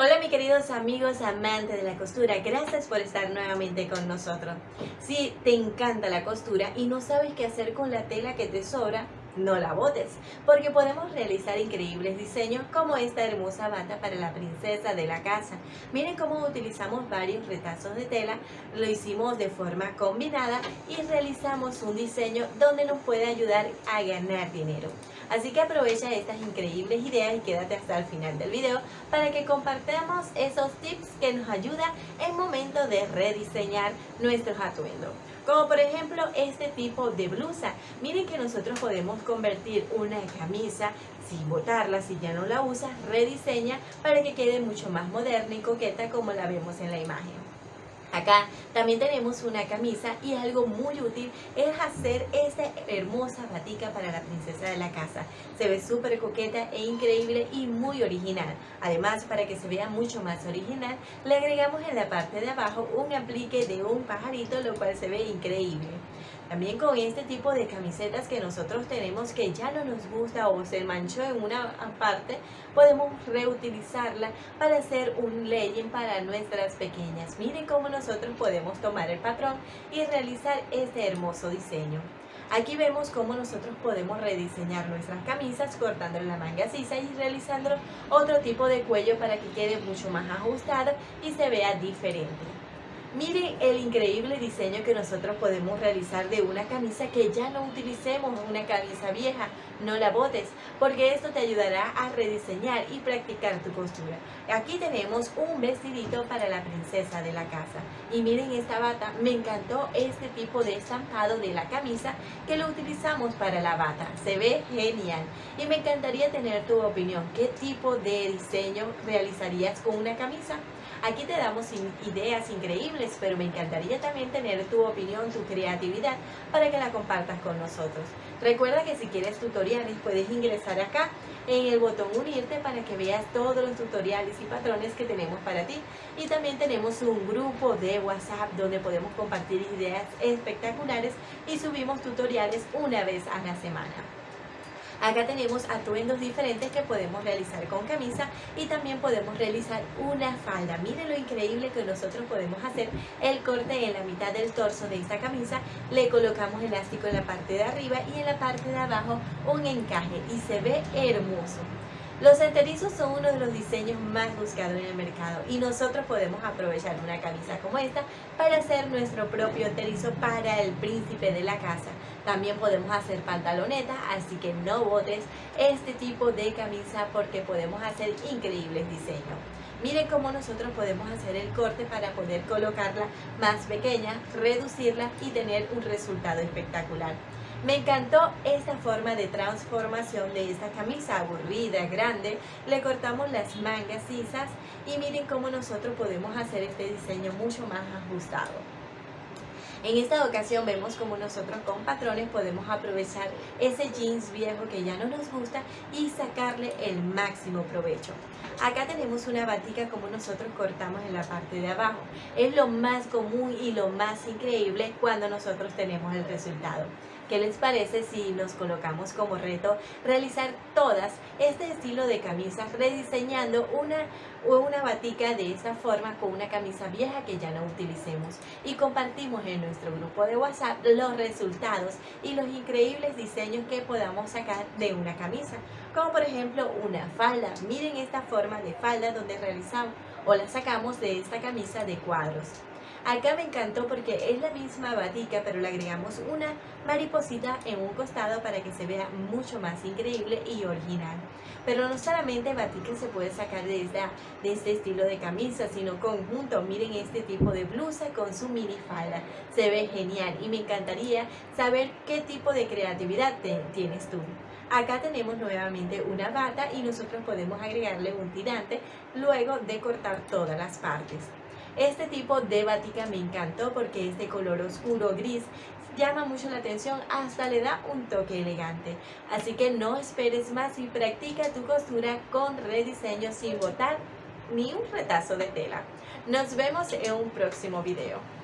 Hola mis queridos amigos amantes de la costura, gracias por estar nuevamente con nosotros. Si te encanta la costura y no sabes qué hacer con la tela que te sobra, no la botes, porque podemos realizar increíbles diseños como esta hermosa bata para la princesa de la casa. Miren cómo utilizamos varios retazos de tela, lo hicimos de forma combinada y realizamos un diseño donde nos puede ayudar a ganar dinero. Así que aprovecha estas increíbles ideas y quédate hasta el final del video para que compartamos esos tips que nos ayudan en momento de rediseñar nuestros atuendos. Como por ejemplo este tipo de blusa. Miren que nosotros podemos convertir una camisa sin botarla, si ya no la usas, rediseña para que quede mucho más moderna y coqueta como la vemos en la imagen. Acá también tenemos una camisa y algo muy útil es hacer esta hermosa batica para la princesa de la casa. Se ve súper coqueta e increíble y muy original. Además, para que se vea mucho más original, le agregamos en la parte de abajo un aplique de un pajarito, lo cual se ve increíble. También con este tipo de camisetas que nosotros tenemos que ya no nos gusta o se manchó en una parte, podemos reutilizarla para hacer un legging para nuestras pequeñas. Miren cómo nosotros podemos tomar el patrón y realizar este hermoso diseño. Aquí vemos cómo nosotros podemos rediseñar nuestras camisas cortando la manga sisa y realizando otro tipo de cuello para que quede mucho más ajustado y se vea diferente. Miren el increíble diseño que nosotros podemos realizar de una camisa que ya no utilicemos, una camisa vieja, no la botes, porque esto te ayudará a rediseñar y practicar tu costura. Aquí tenemos un vestidito para la princesa de la casa. Y miren esta bata, me encantó este tipo de estampado de la camisa que lo utilizamos para la bata. Se ve genial. Y me encantaría tener tu opinión. ¿Qué tipo de diseño realizarías con una camisa? Aquí te damos ideas increíbles, pero me encantaría también tener tu opinión, tu creatividad, para que la compartas con nosotros. Recuerda que si quieres tutoriales puedes ingresar acá en el botón unirte para que veas todos los tutoriales y patrones que tenemos para ti. Y también tenemos un grupo de WhatsApp donde podemos compartir ideas espectaculares y subimos tutoriales una vez a la semana. Acá tenemos atuendos diferentes que podemos realizar con camisa y también podemos realizar una falda. Miren lo increíble que nosotros podemos hacer el corte en la mitad del torso de esta camisa. Le colocamos elástico en la parte de arriba y en la parte de abajo un encaje y se ve hermoso. Los enterizos son uno de los diseños más buscados en el mercado y nosotros podemos aprovechar una camisa como esta para hacer nuestro propio enterizo para el príncipe de la casa. También podemos hacer pantaloneta, así que no botes este tipo de camisa porque podemos hacer increíbles diseños. Miren cómo nosotros podemos hacer el corte para poder colocarla más pequeña, reducirla y tener un resultado espectacular. Me encantó esta forma de transformación de esta camisa aburrida, grande. Le cortamos las mangas sisas y miren cómo nosotros podemos hacer este diseño mucho más ajustado. En esta ocasión vemos como nosotros con patrones podemos aprovechar ese jeans viejo que ya no nos gusta y sacarle el máximo provecho. Acá tenemos una batica como nosotros cortamos en la parte de abajo. Es lo más común y lo más increíble cuando nosotros tenemos el resultado. ¿Qué les parece si nos colocamos como reto realizar todas este estilo de camisas rediseñando una, una batica de esta forma con una camisa vieja que ya no utilicemos y compartimos en nuestro grupo de WhatsApp los resultados y los increíbles diseños que podamos sacar de una camisa. Como por ejemplo una falda. Miren esta forma de falda donde realizamos o la sacamos de esta camisa de cuadros Acá me encantó porque es la misma batica, pero le agregamos una mariposita en un costado para que se vea mucho más increíble y original. Pero no solamente batica se puede sacar de, este estilo de camisa, sino conjunto. Miren este tipo de blusa con su mini falda. Se ve genial y me encantaría saber qué tipo de creatividad tienes tú. Acá tenemos nuevamente una bata y nosotros podemos agregarle un tirante luego de cortar todas las partes. Este tipo de batica me encantó porque es de color oscuro gris llama mucho la atención, hasta le da un toque elegante. Así que no esperes más y practica tu costura con rediseño sin botar ni un retazo de tela. Nos vemos en un próximo video.